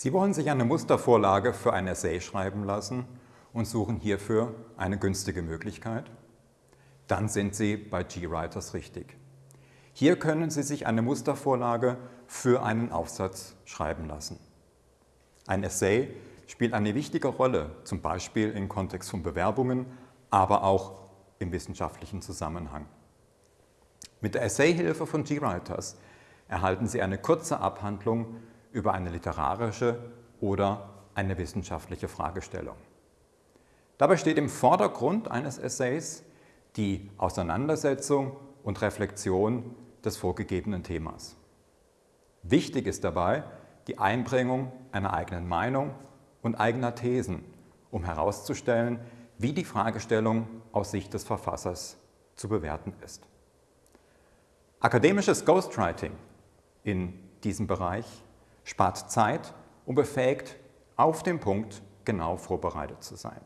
Sie wollen sich eine Mustervorlage für ein Essay schreiben lassen und suchen hierfür eine günstige Möglichkeit? Dann sind Sie bei GWriters richtig. Hier können Sie sich eine Mustervorlage für einen Aufsatz schreiben lassen. Ein Essay spielt eine wichtige Rolle, zum Beispiel im Kontext von Bewerbungen, aber auch im wissenschaftlichen Zusammenhang. Mit der Essayhilfe von GWriters erhalten Sie eine kurze Abhandlung über eine literarische oder eine wissenschaftliche Fragestellung. Dabei steht im Vordergrund eines Essays die Auseinandersetzung und Reflexion des vorgegebenen Themas. Wichtig ist dabei die Einbringung einer eigenen Meinung und eigener Thesen, um herauszustellen, wie die Fragestellung aus Sicht des Verfassers zu bewerten ist. Akademisches Ghostwriting in diesem Bereich spart Zeit und befähigt, auf den Punkt genau vorbereitet zu sein.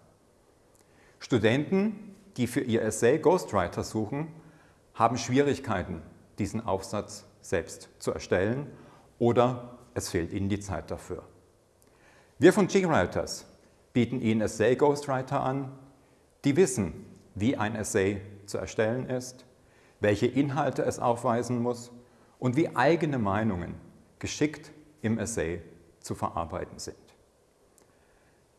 Studenten, die für ihr Essay Ghostwriter suchen, haben Schwierigkeiten, diesen Aufsatz selbst zu erstellen oder es fehlt ihnen die Zeit dafür. Wir von GWriters bieten Ihnen Essay Ghostwriter an, die wissen, wie ein Essay zu erstellen ist, welche Inhalte es aufweisen muss und wie eigene Meinungen geschickt im Essay zu verarbeiten sind.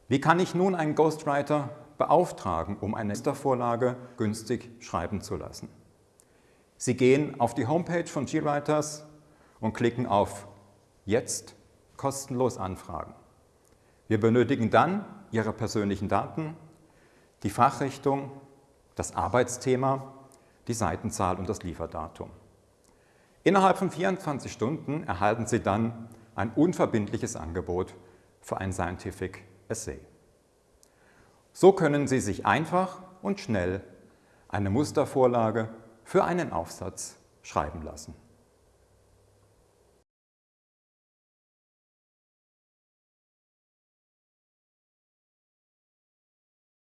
Wie kann ich nun einen Ghostwriter beauftragen, um eine Mustervorlage günstig schreiben zu lassen? Sie gehen auf die Homepage von GWriters und klicken auf Jetzt kostenlos anfragen. Wir benötigen dann Ihre persönlichen Daten, die Fachrichtung, das Arbeitsthema, die Seitenzahl und das Lieferdatum. Innerhalb von 24 Stunden erhalten Sie dann ein unverbindliches Angebot für ein Scientific Essay. So können Sie sich einfach und schnell eine Mustervorlage für einen Aufsatz schreiben lassen.